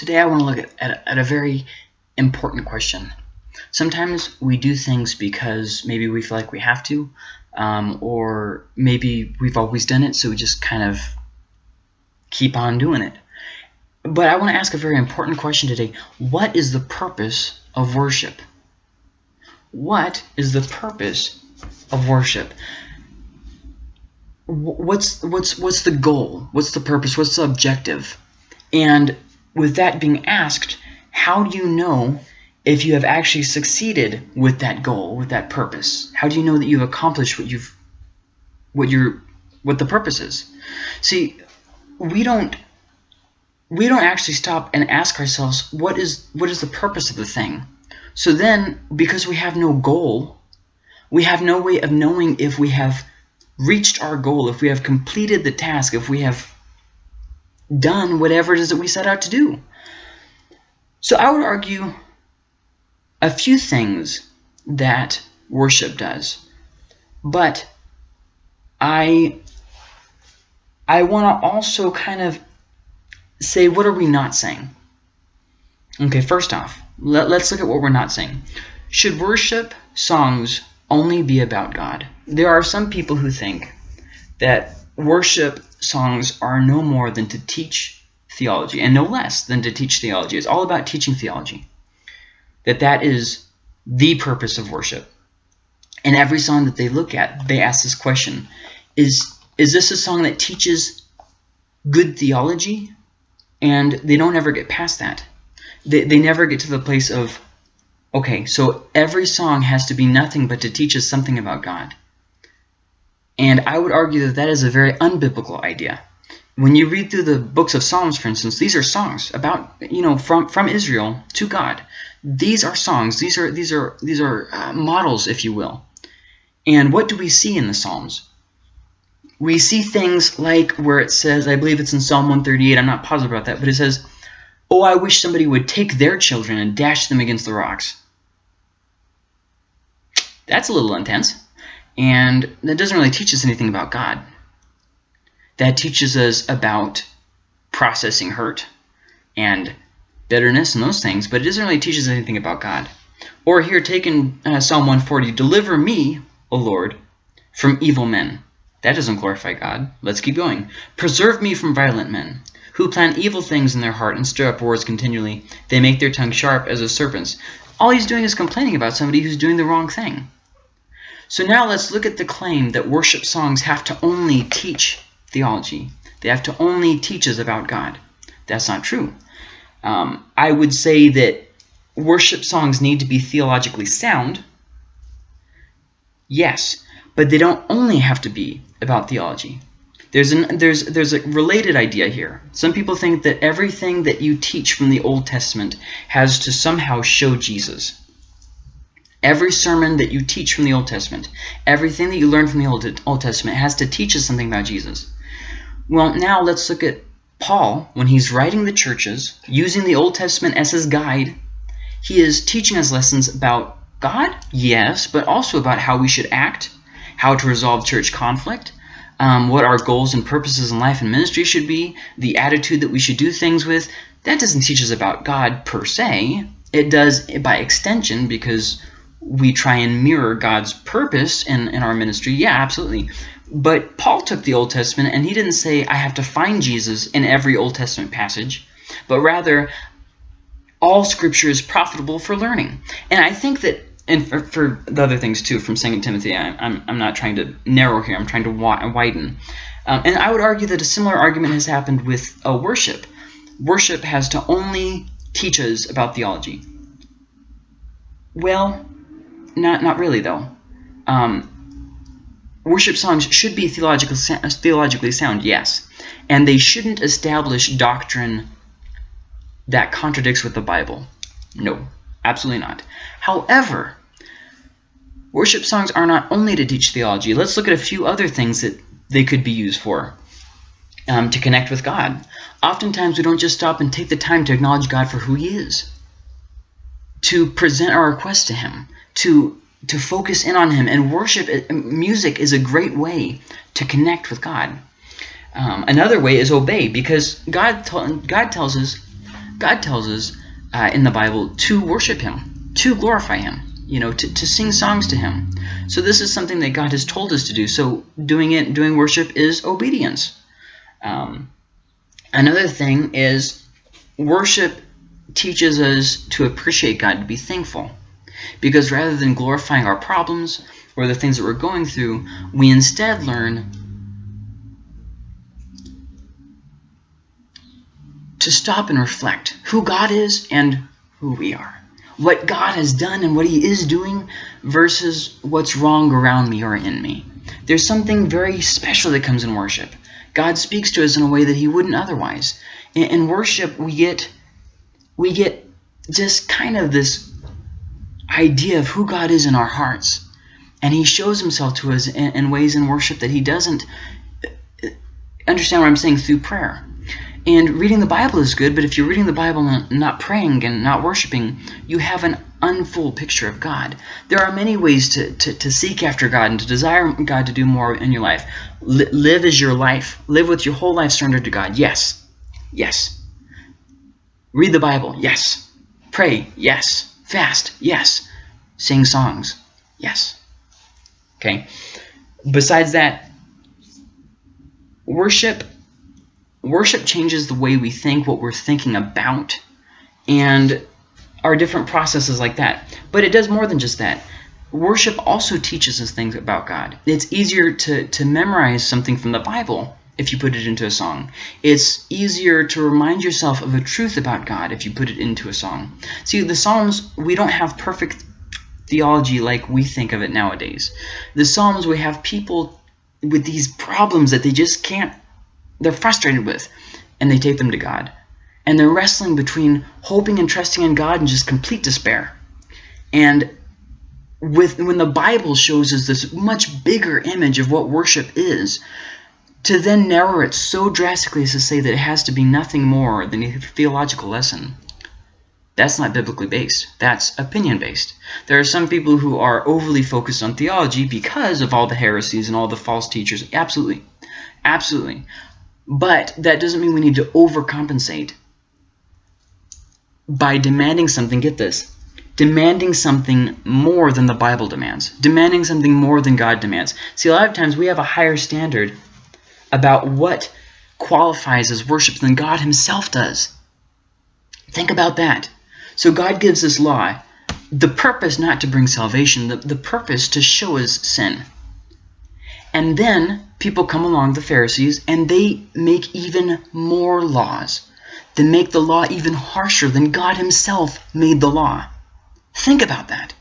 Today I want to look at, at, at, a very important question. Sometimes we do things because maybe we feel like we have to, um, or maybe we've always done it, so we just kind of keep on doing it. But I want to ask a very important question today. What is the purpose of worship? What is the purpose of worship? What's what's what's the goal? What's the purpose? What's the objective? And with that being asked, how do you know if you have actually succeeded with that goal, with that purpose? How do you know that you've accomplished what you've what your what the purpose is? See, we don't we don't actually stop and ask ourselves what is what is the purpose of the thing. So then, because we have no goal, we have no way of knowing if we have reached our goal, if we have completed the task, if we have done whatever it is that we set out to do. So I would argue a few things that worship does. But I I want to also kind of say what are we not saying? Okay, first off, let, let's look at what we're not saying. Should worship songs only be about God? There are some people who think that worship songs are no more than to teach theology and no less than to teach theology. It's all about teaching theology. That that is the purpose of worship. And every song that they look at, they ask this question, is, is this a song that teaches good theology? And they don't ever get past that. They, they never get to the place of, okay, so every song has to be nothing but to teach us something about God. And I would argue that that is a very unbiblical idea. When you read through the books of Psalms, for instance, these are songs about, you know, from, from Israel to God. These are songs. These are, these are, these are uh, models, if you will. And what do we see in the Psalms? We see things like where it says, I believe it's in Psalm 138, I'm not positive about that, but it says, Oh, I wish somebody would take their children and dash them against the rocks. That's a little intense. And that doesn't really teach us anything about God. That teaches us about processing hurt and bitterness and those things, but it doesn't really teach us anything about God. Or here, taken uh, Psalm 140, Deliver me, O Lord, from evil men. That doesn't glorify God. Let's keep going. Preserve me from violent men, who plan evil things in their heart and stir up wars continually. They make their tongue sharp as a serpent's. All he's doing is complaining about somebody who's doing the wrong thing. So now let's look at the claim that worship songs have to only teach theology. They have to only teach us about God. That's not true. Um, I would say that worship songs need to be theologically sound. Yes, but they don't only have to be about theology. There's, an, there's, there's a related idea here. Some people think that everything that you teach from the Old Testament has to somehow show Jesus. Every sermon that you teach from the Old Testament, everything that you learn from the Old, Old Testament has to teach us something about Jesus. Well, now let's look at Paul. When he's writing the churches, using the Old Testament as his guide, he is teaching us lessons about God, yes, but also about how we should act, how to resolve church conflict, um, what our goals and purposes in life and ministry should be, the attitude that we should do things with. That doesn't teach us about God per se. It does by extension because we try and mirror God's purpose in, in our ministry, yeah, absolutely. But Paul took the Old Testament and he didn't say, I have to find Jesus in every Old Testament passage, but rather, all scripture is profitable for learning. And I think that, and for, for the other things too from 2 Timothy, I, I'm, I'm not trying to narrow here, I'm trying to widen. Um, and I would argue that a similar argument has happened with uh, worship. Worship has to only teach us about theology. Well, not, not really, though. Um, worship songs should be theologically, theologically sound, yes. And they shouldn't establish doctrine that contradicts with the Bible. No, absolutely not. However, worship songs are not only to teach theology. Let's look at a few other things that they could be used for. Um, to connect with God. Oftentimes we don't just stop and take the time to acknowledge God for who he is. To present our request to him to to focus in on him and worship music is a great way to connect with God um, another way is obey because God God tells us God tells us uh, in the Bible to worship Him, to glorify Him, you know, to, to sing songs to Him. So this is something that God has told us to do. So doing it, doing worship is obedience. Um, another thing is worship teaches us to appreciate God, to be thankful. Because rather than glorifying our problems or the things that we're going through, we instead learn to stop and reflect who God is and who we are. What God has done and what He is doing versus what's wrong around me or in me. There's something very special that comes in worship. God speaks to us in a way that He wouldn't otherwise. In, worship, we get we get just kind of this idea of who God is in our hearts. And he shows himself to us in, in ways in worship that he doesn't uh, understand what I'm saying through prayer. And reading the Bible is good, but if you're reading the Bible and not praying and not worshiping, you have an unfull picture of God. There are many ways to, to, to seek after God and to desire God to do more in your life. L live as your life. Live with your whole life surrendered to God. Yes. Yes. Read the Bible. Yes. Pray. Yes. Fast. Yes. Sing songs. Yes. Okay. Besides that, worship worship changes the way we think, what we're thinking about, and our different processes like that. But it does more than just that. Worship also teaches us things about God. It's easier to, to memorize something from the Bible if you put it into a song. It's easier to remind yourself of a truth about God if you put it into a song. See, the Psalms, we don't have perfect theology like we think of it nowadays. The Psalms, we have people with these problems that they just can't, they're frustrated with, and they take them to God. And they're wrestling between hoping and trusting in God and just complete despair. And with when the Bible shows us this much bigger image of what worship is, to then narrow it so drastically as to say that it has to be nothing more than a theological lesson, that's not biblically based. That's opinion based. There are some people who are overly focused on theology because of all the heresies and all the false teachers. Absolutely. Absolutely. But that doesn't mean we need to overcompensate by demanding something, get this, demanding something more than the Bible demands, demanding something more than God demands. See, a lot of times we have a higher standard about what qualifies as worship than God himself does. Think about that. So God gives this law, the purpose not to bring salvation, the, the purpose to show us sin. And then people come along, the Pharisees, and they make even more laws. They make the law even harsher than God himself made the law. Think about that.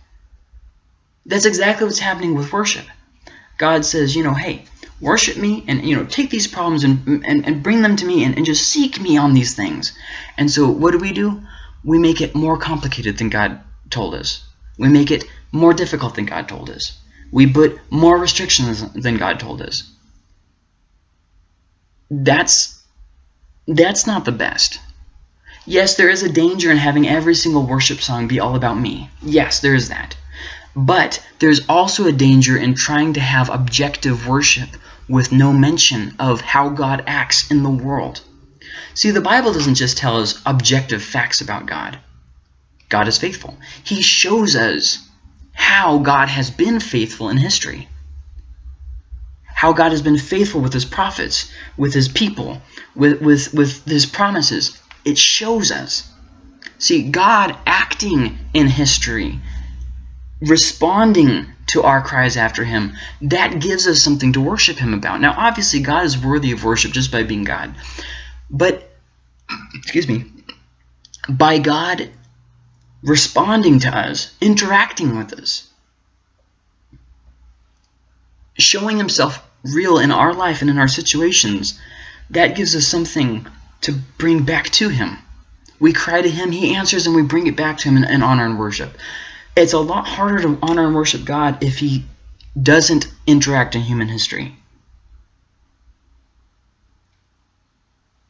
That's exactly what's happening with worship. God says, you know, hey, worship me and you know take these problems and, and, and bring them to me and, and just seek me on these things. And so what do we do? We make it more complicated than god told us. We make it more difficult than god told us. We put more restrictions than god told us. That's that's not the best. Yes there is a danger in having every single worship song be all about me. Yes there is that. But there's also a danger in trying to have objective worship with no mention of how God acts in the world. See, the Bible doesn't just tell us objective facts about God. God is faithful. He shows us how God has been faithful in history. How God has been faithful with his prophets, with his people, with, with, with his promises. It shows us. See, God acting in history, responding to our cries after him, that gives us something to worship him about. Now, obviously, God is worthy of worship just by being God. But, excuse me, by God responding to us, interacting with us, showing himself real in our life and in our situations, that gives us something to bring back to him. We cry to him, he answers, and we bring it back to him in, in honor and worship it's a lot harder to honor and worship God if he doesn't interact in human history.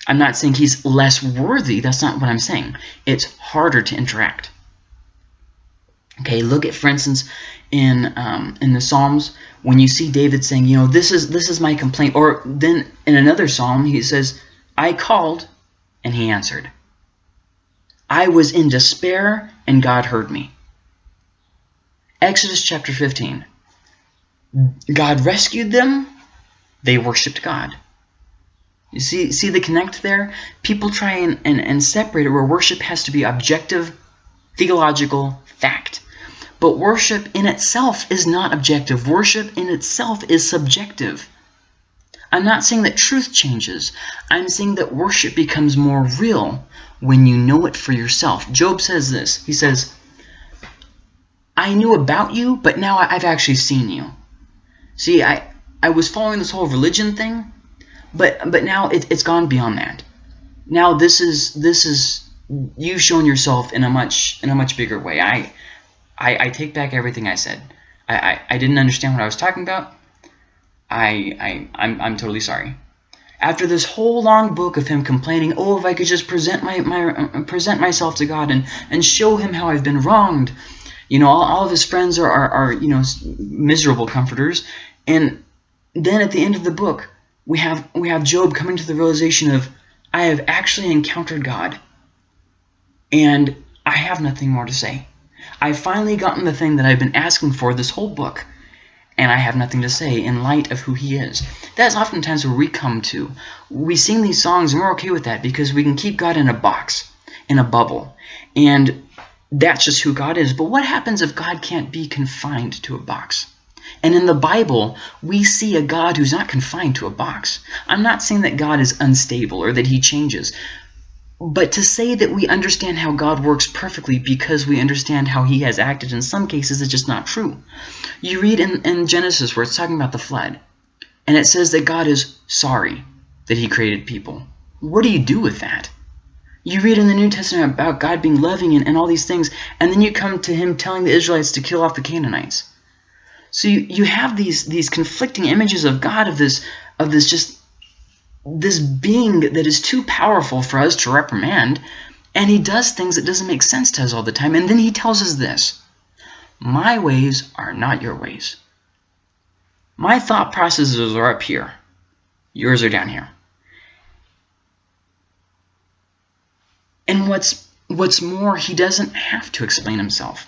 I'm not saying he's less worthy. That's not what I'm saying. It's harder to interact. Okay, look at, for instance, in um, in the Psalms when you see David saying, you know, this is this is my complaint, or then in another psalm he says, I called and he answered. I was in despair and God heard me. Exodus chapter 15. God rescued them, they worshiped God. You see, see the connect there? People try and, and, and separate it where worship has to be objective, theological fact. But worship in itself is not objective. Worship in itself is subjective. I'm not saying that truth changes. I'm saying that worship becomes more real when you know it for yourself. Job says this. He says, I knew about you, but now I've actually seen you. See, I, I was following this whole religion thing, but but now it, it's gone beyond that. Now this is this is you've shown yourself in a much in a much bigger way. I I, I take back everything I said. I, I, I didn't understand what I was talking about. I, I I'm, I'm totally sorry. After this whole long book of him complaining, oh, if I could just present my, my uh, present myself to God and and show him how I've been wronged, you know, all, all of his friends are, are, are you know miserable comforters, and then at the end of the book, we have we have Job coming to the realization of I have actually encountered God, and I have nothing more to say. I've finally gotten the thing that I've been asking for this whole book and I have nothing to say in light of who he is. That's oftentimes where we come to. We sing these songs and we're okay with that because we can keep God in a box, in a bubble. And that's just who God is. But what happens if God can't be confined to a box? And in the Bible, we see a God who's not confined to a box. I'm not saying that God is unstable or that he changes. But to say that we understand how God works perfectly because we understand how he has acted in some cases is just not true. You read in, in Genesis where it's talking about the flood, and it says that God is sorry that he created people. What do you do with that? You read in the New Testament about God being loving and, and all these things, and then you come to him telling the Israelites to kill off the Canaanites. So you, you have these these conflicting images of God of this of this just this being that is too powerful for us to reprimand, and he does things that doesn't make sense to us all the time. And then he tells us this, my ways are not your ways. My thought processes are up here. Yours are down here. And what's what's more, he doesn't have to explain himself.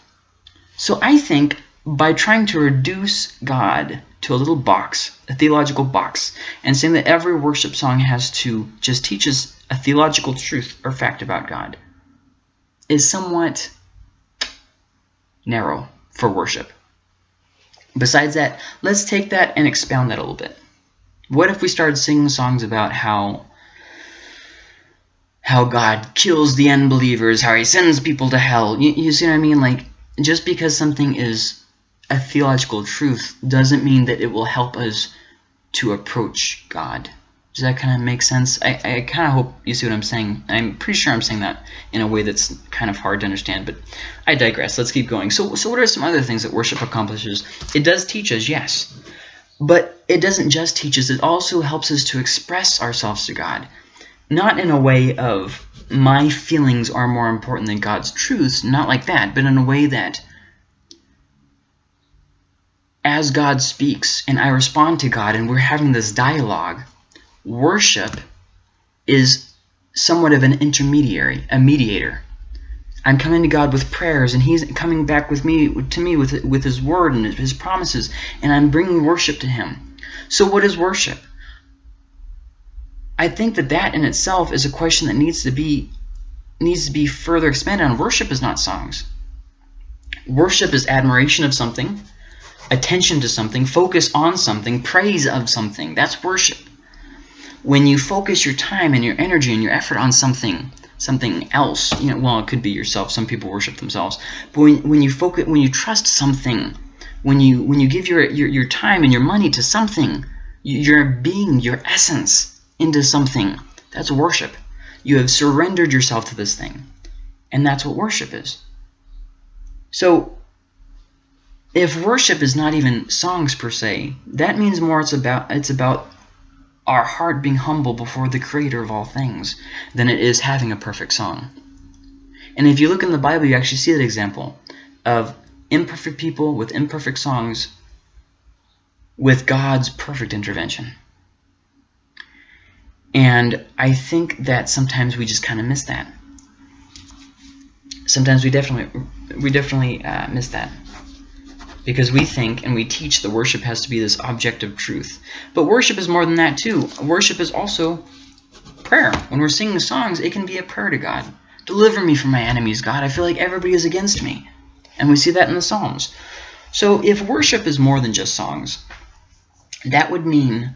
So I think by trying to reduce God to a little box, a theological box, and saying that every worship song has to just teach us a theological truth or fact about God is somewhat narrow for worship. Besides that, let's take that and expound that a little bit. What if we started singing songs about how how God kills the unbelievers, how he sends people to hell? You, you see what I mean? Like, just because something is a theological truth doesn't mean that it will help us to approach God. Does that kind of make sense? I, I kind of hope you see what I'm saying. I'm pretty sure I'm saying that in a way that's kind of hard to understand, but I digress. Let's keep going. So, so what are some other things that worship accomplishes? It does teach us, yes. But it doesn't just teach us. It also helps us to express ourselves to God. Not in a way of my feelings are more important than God's truths, not like that, but in a way that as God speaks and I respond to God and we're having this dialogue, worship is somewhat of an intermediary, a mediator. I'm coming to God with prayers and he's coming back with me to me with with his word and his promises and I'm bringing worship to him. So what is worship? I think that that in itself is a question that needs to be needs to be further expanded on. Worship is not songs. Worship is admiration of something attention to something, focus on something, praise of something. That's worship. When you focus your time and your energy and your effort on something, something else, you know, well, it could be yourself. Some people worship themselves. But when, when you focus, when you trust something, when you when you give your, your, your time and your money to something, your being, your essence into something, that's worship. You have surrendered yourself to this thing. And that's what worship is. So if worship is not even songs per se, that means more it's about it's about our heart being humble before the creator of all things than it is having a perfect song. And if you look in the Bible, you actually see that example of imperfect people with imperfect songs with God's perfect intervention. And I think that sometimes we just kind of miss that. sometimes we definitely we definitely uh, miss that because we think and we teach that worship has to be this objective truth. But worship is more than that too. Worship is also prayer. When we're singing songs, it can be a prayer to God. Deliver me from my enemies, God. I feel like everybody is against me. And we see that in the Psalms. So if worship is more than just songs, that would mean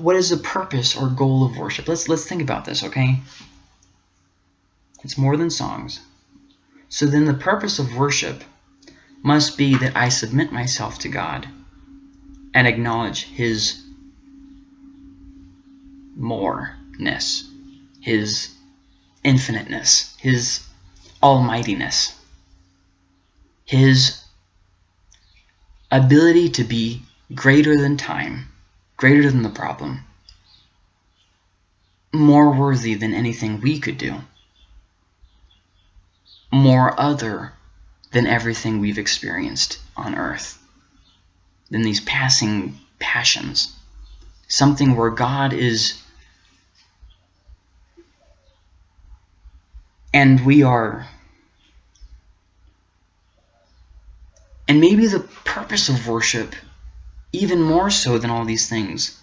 what is the purpose or goal of worship? Let's let's think about this, okay? It's more than songs. So then the purpose of worship must be that I submit myself to God and acknowledge his moreness, his infiniteness, his almightiness, his ability to be greater than time, greater than the problem, more worthy than anything we could do, more other than everything we've experienced on earth, than these passing passions, something where God is and we are and maybe the purpose of worship even more so than all these things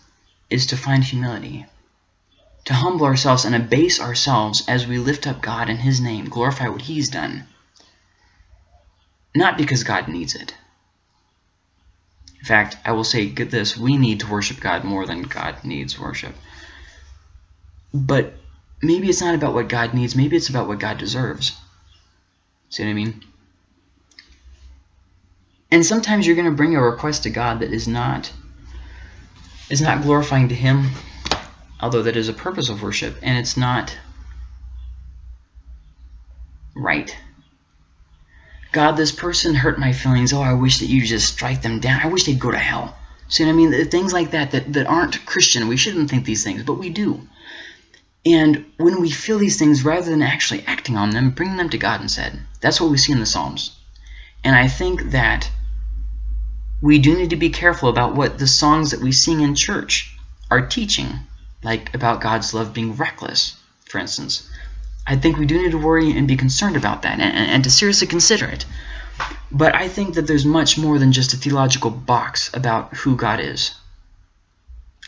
is to find humility to humble ourselves and abase ourselves as we lift up God in his name glorify what he's done not because God needs it in fact I will say get this we need to worship God more than God needs worship but maybe it's not about what God needs. Maybe it's about what God deserves. See what I mean? And sometimes you're going to bring a request to God that is not is not glorifying to Him, although that is a purpose of worship, and it's not right. God, this person hurt my feelings. Oh, I wish that you just strike them down. I wish they'd go to hell. See what I mean? Things like that, that that aren't Christian. We shouldn't think these things, but we do. And when we feel these things, rather than actually acting on them, bring them to God instead. That's what we see in the Psalms. And I think that we do need to be careful about what the songs that we sing in church are teaching, like about God's love being reckless, for instance. I think we do need to worry and be concerned about that and, and, to seriously consider it. But I think that there's much more than just a theological box about who God is.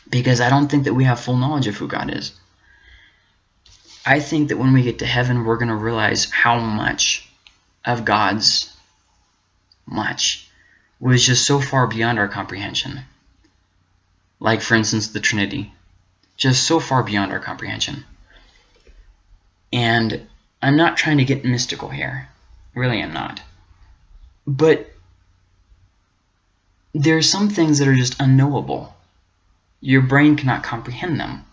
Because I don't think that we have full knowledge of who God is. I think that when we get to heaven, we're going to realize how much of God's much was just so far beyond our comprehension. Like, for instance, the Trinity. Just so far beyond our comprehension. And I'm not trying to get mystical here. Really, I'm not. But there are some things that are just unknowable. Your brain cannot comprehend them.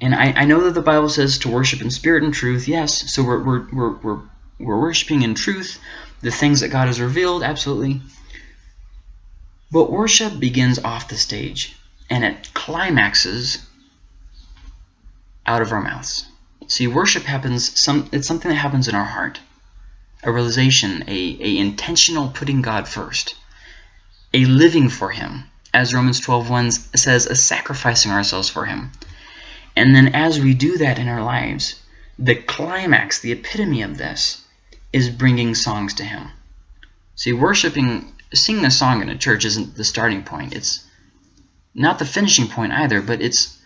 And I, I know that the Bible says to worship in spirit and truth, yes, so we're, we're, we're, we're, we're worshiping in truth, the things that God has revealed, absolutely. But worship begins off the stage, and it climaxes out of our mouths. See, worship happens, some it's something that happens in our heart. A realization, a, a intentional putting God first. A living for Him, as Romans 12.1 says, a sacrificing ourselves for Him. And then as we do that in our lives, the climax, the epitome of this, is bringing songs to Him. See, worshiping, singing a song in a church isn't the starting point. It's not the finishing point either, but it's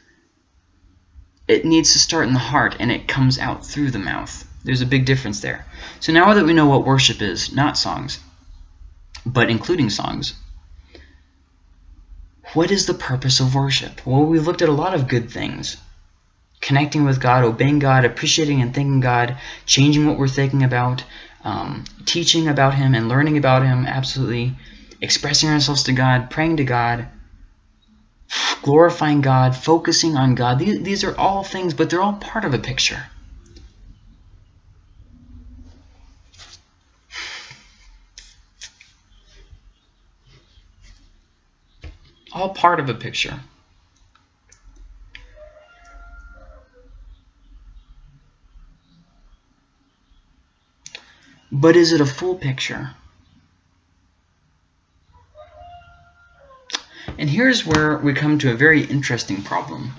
it needs to start in the heart and it comes out through the mouth. There's a big difference there. So now that we know what worship is, not songs, but including songs, what is the purpose of worship? Well, we've looked at a lot of good things connecting with God, obeying God, appreciating and thanking God, changing what we're thinking about, um, teaching about Him and learning about Him, absolutely, expressing ourselves to God, praying to God, glorifying God, focusing on God. These, these are all things, but they're all part of a picture. All part of a picture. But is it a full picture? And here's where we come to a very interesting problem.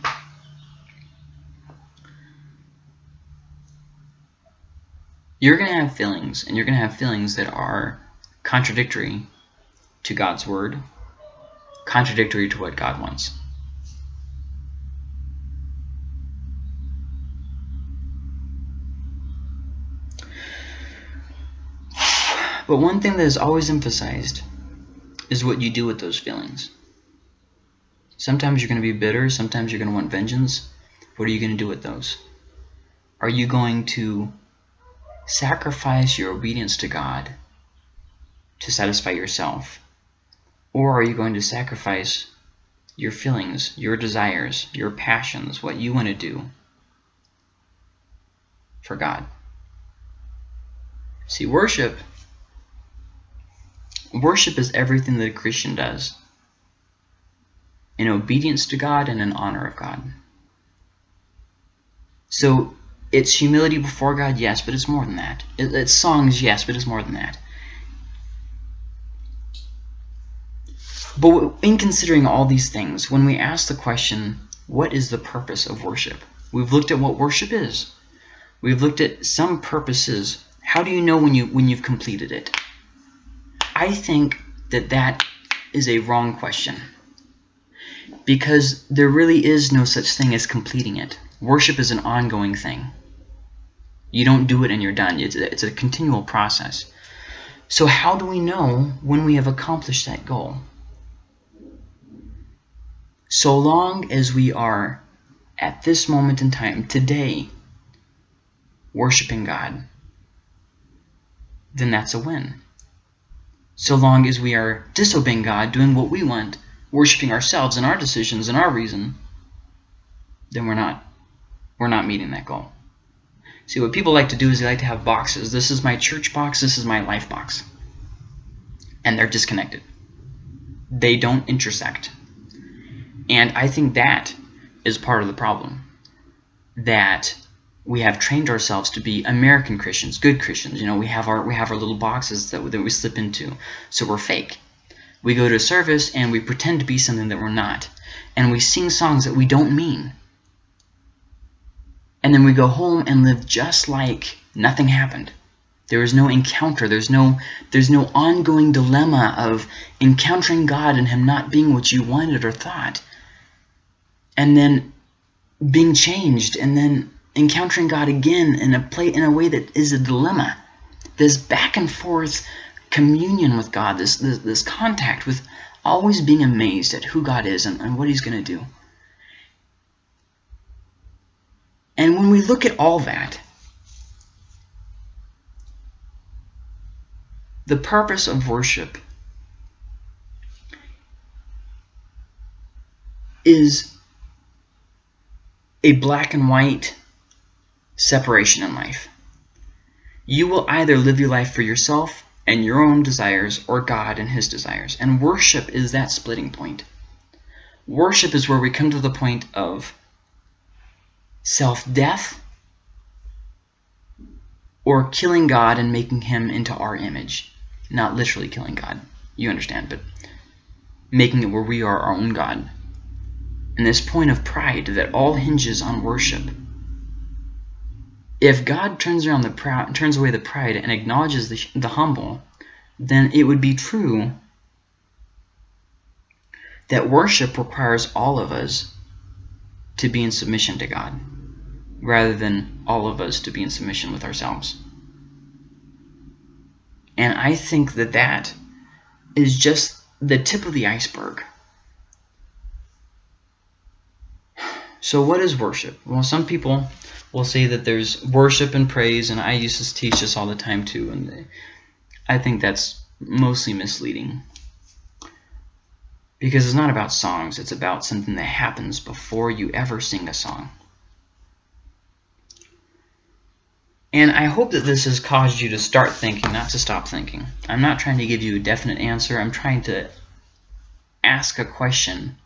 you're going to have feelings, and you're going to have feelings that are contradictory to God's word, contradictory to what God wants. But one thing that is always emphasized is what you do with those feelings. Sometimes you're going to be bitter, sometimes you're going to want vengeance. What are you going to do with those? Are you going to sacrifice your obedience to God to satisfy yourself? Or are you going to sacrifice your feelings, your desires, your passions, what you want to do for God? See, worship worship is everything that a Christian does in obedience to God and in honor of God. So it's humility before God, yes, but it's more than that. It's songs, yes, but it's more than that. But in considering all these things, when we ask the question, what is the purpose of worship? We've looked at what worship is. We've looked at some purposes. How do you know when, you, when you've completed it? I think that that is a wrong question because there really is no such thing as completing it. Worship is an ongoing thing. You don't do it and you're done. It's a, it's a continual process. So how do we know when we have accomplished that goal? So long as we are, at this moment in time, today, worshiping God, then that's a win. So long as we are disobeying God, doing what we want, worshiping ourselves and our decisions and our reason, then we're not we're not meeting that goal. See, what people like to do is they like to have boxes. This is my church box, this is my life box. And they're disconnected. They don't intersect. And I think that is part of the problem. That we have trained ourselves to be American Christians, good Christians. You know, we have our we have our little boxes that, that we slip into. So we're fake. We go to a service and we pretend to be something that we're not. And we sing songs that we don't mean. And then we go home and live just like nothing happened. There is no encounter. There's no there's no ongoing dilemma of encountering God and him not being what you wanted or thought. And then being changed and then encountering God again in a play in a way that is a dilemma. This back and forth communion with God, this, this, this contact with always being amazed at who God is and, and what he's going to do. And when we look at all that, the purpose of worship is a black and white separation in life. You will either live your life for yourself and your own desires or God and his desires. And worship is that splitting point. Worship is where we come to the point of self-death or killing God and making him into our image. Not literally killing God, you understand, but making it where we are our own God. And this point of pride that all hinges on worship. If God turns around the proud, turns away the pride and acknowledges the, the humble, then it would be true that worship requires all of us to be in submission to God, rather than all of us to be in submission with ourselves. And I think that that is just the tip of the iceberg. So what is worship? Well, some people will say that there's worship and praise, and I used to teach this all the time too, and I think that's mostly misleading. Because it's not about songs, it's about something that happens before you ever sing a song. And I hope that this has caused you to start thinking, not to stop thinking. I'm not trying to give you a definite answer. I'm trying to ask a question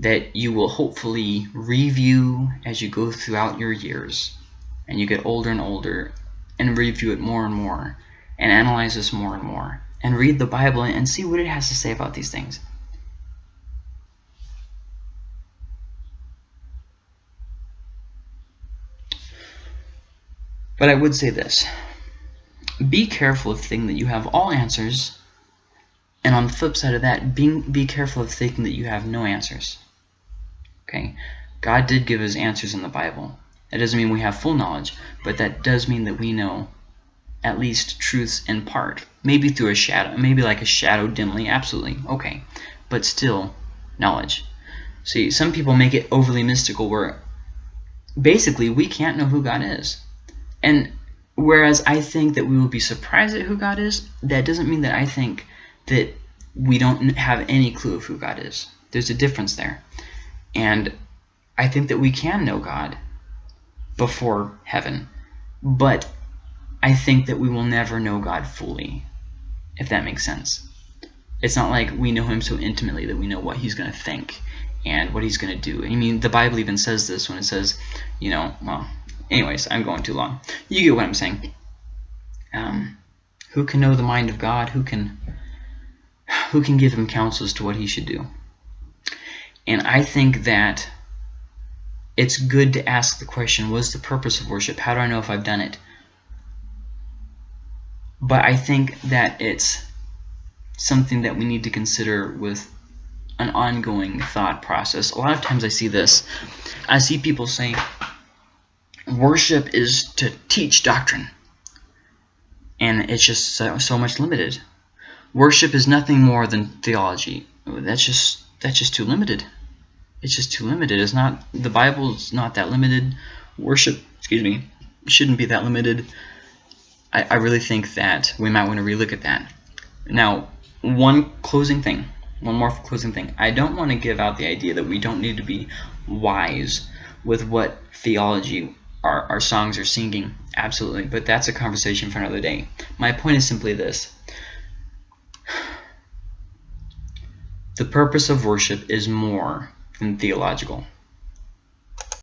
that you will hopefully review as you go throughout your years and you get older and older and review it more and more and analyze this more and more and read the Bible and see what it has to say about these things. But I would say this. be careful of thinking that you have all answers, and on the flip side of that, being, be careful of thinking that you have no answers. Okay, God did give us answers in the Bible. That doesn't mean we have full knowledge, but that does mean that we know at least truths in part. Maybe through a shadow, maybe like a shadow dimly, absolutely, okay. But still, knowledge. See, some people make it overly mystical where basically we can't know who God is. And whereas I think that we will be surprised at who God is, that doesn't mean that I think that we don't have any clue of who God is. There's a difference there. And I think that we can know God before heaven. But I think that we will never know God fully, if that makes sense. It's not like we know him so intimately that we know what he's going to think and what he's going to do. I mean, the Bible even says this when it says, you know, well, anyways, I'm going too long. You get what I'm saying. Um, who can know the mind of God? Who can who can give him counsel as to what he should do? And I think that it's good to ask the question, what's the purpose of worship? How do I know if I've done it? But I think that it's something that we need to consider with an ongoing thought process. A lot of times I see this. I see people saying, worship is to teach doctrine. And it's just so, so much limited. Worship is nothing more than theology. That's just that's just too limited. It's just too limited. It's not the Bible's not that limited. Worship, excuse me, shouldn't be that limited. I, I really think that we might want to relook at that. Now, one closing thing, one more closing thing. I don't want to give out the idea that we don't need to be wise with what theology our, our songs are singing. Absolutely, but that's a conversation for another day. My point is simply this. The purpose of worship is more Um than theological.